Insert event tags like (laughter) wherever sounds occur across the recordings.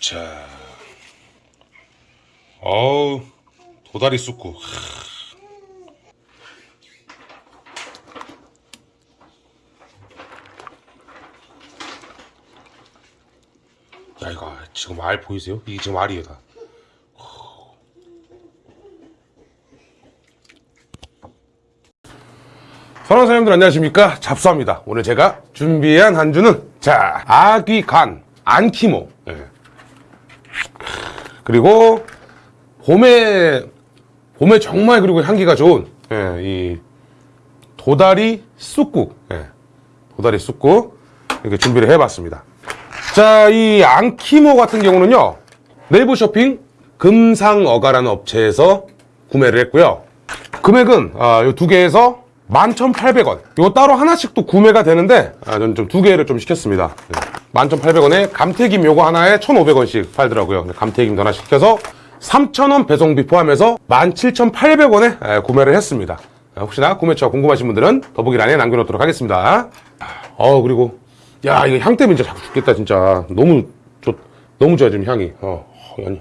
자, 어우 도다리 쑥국. 야 이거 지금 알 보이세요? 이게 지금 알이에요 다. 선원 사장님들 안녕하십니까 잡수합니다 오늘 제가 준비한 한주는 자 아귀 간 안키모 예. 그리고 봄에 봄에 정말 그리고 향기가 좋은 예, 이 도다리 쑥국 예, 도다리 쑥국 이렇게 준비를 해봤습니다 자이 안키모 같은 경우는요 네이버 쇼핑 금상어가라는 업체에서 구매를 했고요 금액은 아, 이두 개에서 11,800원. 이거 따로 하나씩 또 구매가 되는데, 아, 저는 좀 두 개를 좀 시켰습니다. 네. 11,800원에 감태김 요거 하나에 1,500원씩 팔더라고요. 감태김 하나 시켜서 3,000원 배송비 포함해서 17,800원에 구매를 했습니다. 아, 혹시나 구매처 궁금하신 분들은 더보기란에 남겨놓도록 하겠습니다. 어, 그리고, 야, 이거 향 때문에 진짜 자꾸 죽겠다, 진짜. 너무, 좋, 너무 좋아, 지금 향이. 어, 연이.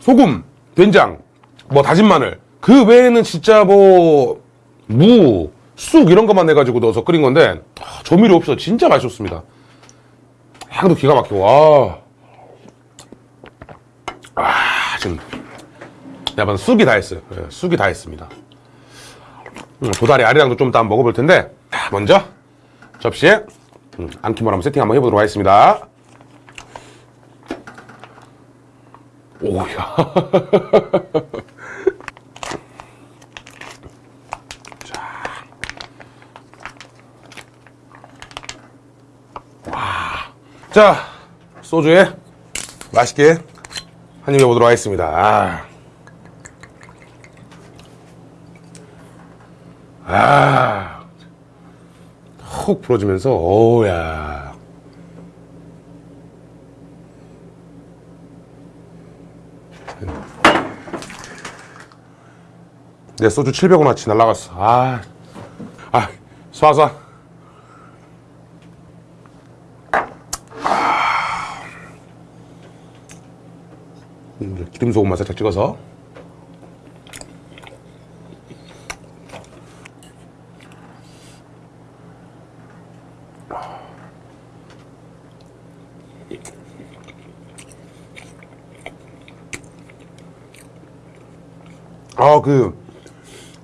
소금, 된장, 뭐 다진 마늘 그 외에는 진짜 뭐 무, 쑥 이런 것만 내가지고 넣어서 끓인 건데 아, 조미료 없어서 진짜 맛있었습니다. 향도 기가 막히고 와. 아 지금 야반 쑥이 다 했어요. 예, 쑥이 다 했습니다. 음, 도다리 아리랑도 좀 이따 먹어볼 텐데 자, 먼저 접시에 음, 안키몰 한번 세팅 한번 해보도록 하겠습니다. 오야. (laughs) 자, 소주에 맛있게 한입 해보도록 하겠습니다. 아. 아. 훅 불어주면서, 오야. 내 소주 700원어치 날라갔어. 아. 아, 쏴쏴. 기름 소금만 살짝 찍어서. 아그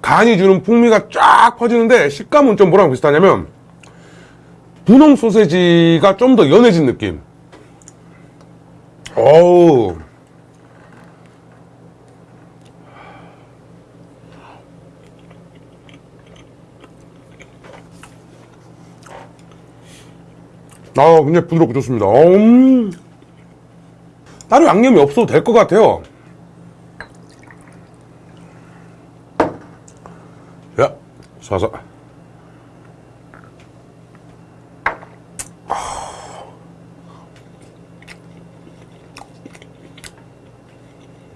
간이 주는 풍미가 쫙 퍼지는데 식감은 좀 뭐랑 비슷하냐면 분홍 소세지가 좀 더 연해진 느낌. 어우 아, 굉장히 부드럽고 좋습니다. 음. 따로 양념이 없어도 될 것 같아요. 야, 쏴서.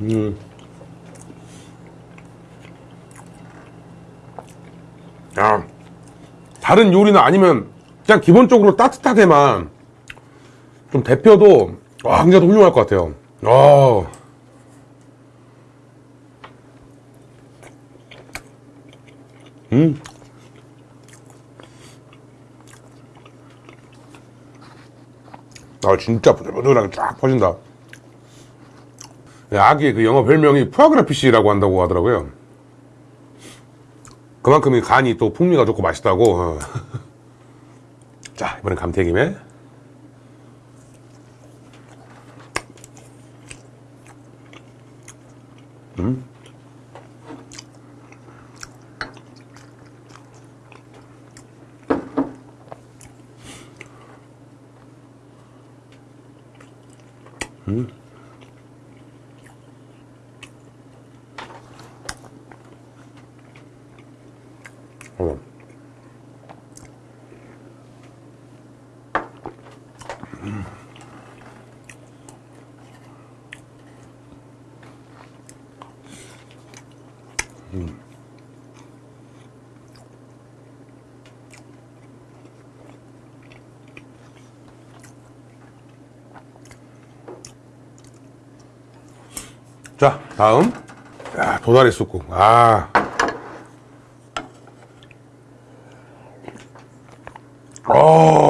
음. 야, 다른 요리나 아니면 그냥 기본적으로 따뜻하게만 좀 데펴도 와 굉장히 훌륭할 것 같아요 아. 음. 아 진짜 부들부들하게 쫙 퍼진다 아기의 그 영어 별명이 푸아그라피시라고 한다고 하더라고요 그만큼 이 간이 또 풍미가 좋고 맛있다고 어. (laughs) 자 이번엔 감태김에 음. 음. 자 다음. 야, 도다리 쑥국. 아. 어.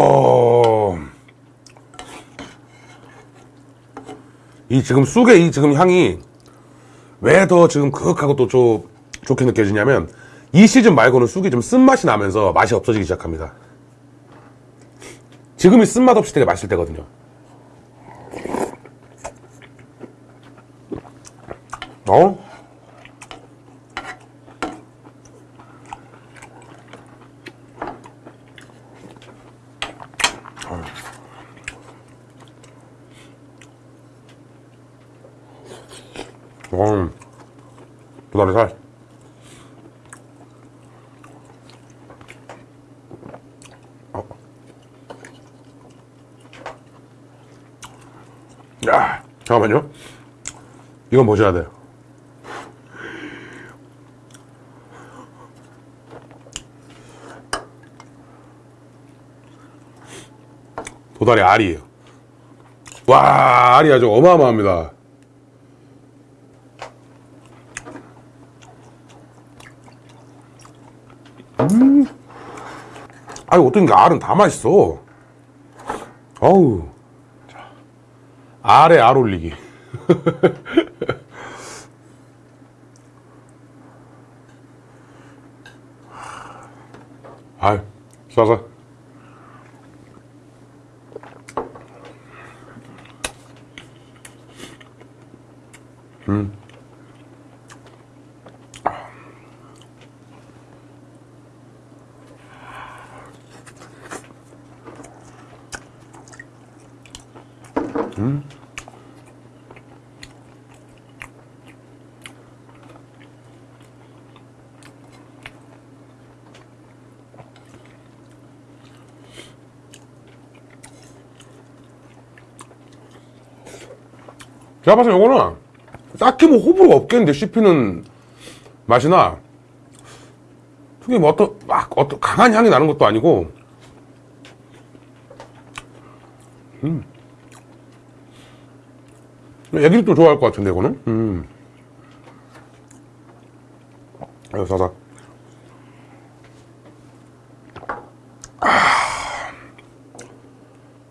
이 지금 쑥의 이 지금 향이 왜 더 지금 그윽하고 또 좀 좋게 느껴지냐면 이 시즌 말고는 쑥이 좀 쓴맛이 나면서 맛이 없어지기 시작합니다. 지금이 쓴맛 없이 되게 맛있을 때거든요. 어? 음, 도다리 살. 어. 야, 잠깐만요. 이건 보셔야 돼요. 도다리 알이에요. 와, 알이 아주 어마어마합니다. 아유, 어떤 게 알은 다 맛있어. 어우. 자, 알에 알 올리기. (laughs) 아유, 싸서. 제가 봤을 때 요거는 딱히 뭐 호불호가 없겠는데 씹히는 맛이나. 특히 뭐 어떤 막 어떤 강한 향이 나는 것도 아니고. 음. 애기들도 좋아할 것 같은데 이거는? 음. 아유 사사.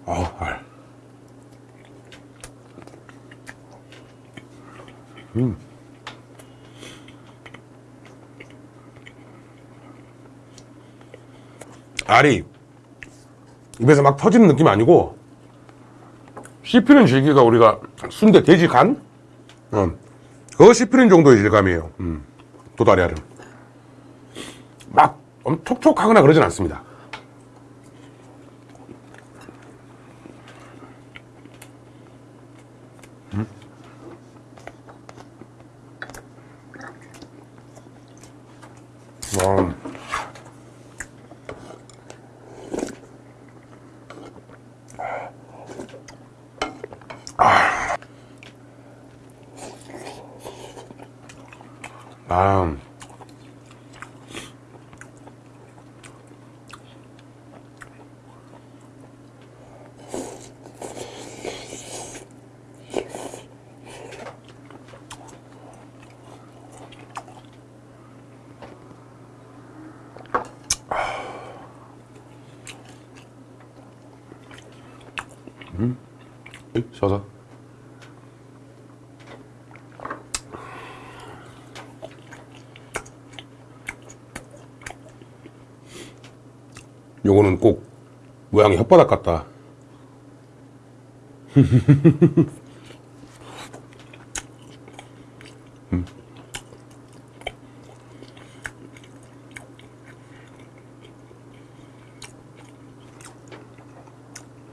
아, 알. 알이 입에서 막 터지는 느낌 아니고 씹히는 질기가 우리가 순대 돼지 간? 어, 그거 씹히는 정도의 질감이에요. 음, 도다리 알은. 막 엄- 촉촉하거나 그러진 않습니다 음. 아. 음. 셔서. 요거는 꼭 모양이 혓바닥 같다. 음.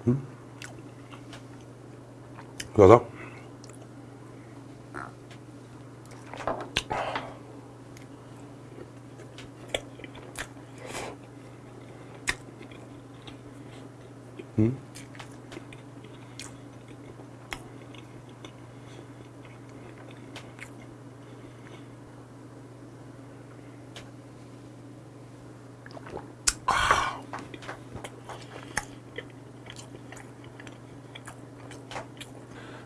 음. 그래서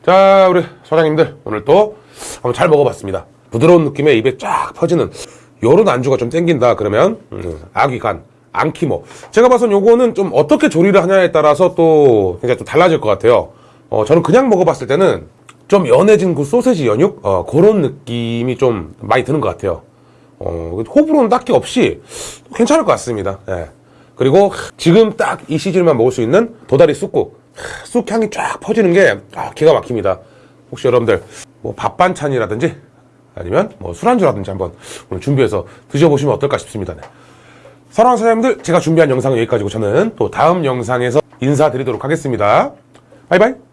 자, 우리 사장님들 오늘 또 한번 잘 먹어봤습니다. 부드러운 느낌에 입에 쫙 퍼지는 요런 안주가 좀 땡긴다 그러면 음, 아귀간, 앙키모. 제가 봐선 요거는 좀 어떻게 조리를 하냐에 따라서 또 굉장히 좀 달라질 것 같아요. 어, 저는 그냥 먹어봤을 때는 좀 연해진 그 소세지 연육 어, 그런 느낌이 좀 많이 드는 것 같아요. 어, 호불호는 딱히 없이 괜찮을 것 같습니다. 예. 그리고 지금 딱 이 시즌만 먹을 수 있는 도다리 쑥국. 쑥 향이 쫙 퍼지는 게 아, 기가 막힙니다. 혹시 여러분들 뭐 밥 반찬이라든지 아니면 뭐 술안주라든지 한번 오늘 준비해서 드셔보시면 어떨까 싶습니다. 네. 사랑하는 사장님들 제가 준비한 영상은 여기까지고 저는 또 다음 영상에서 인사드리도록 하겠습니다. 바이바이.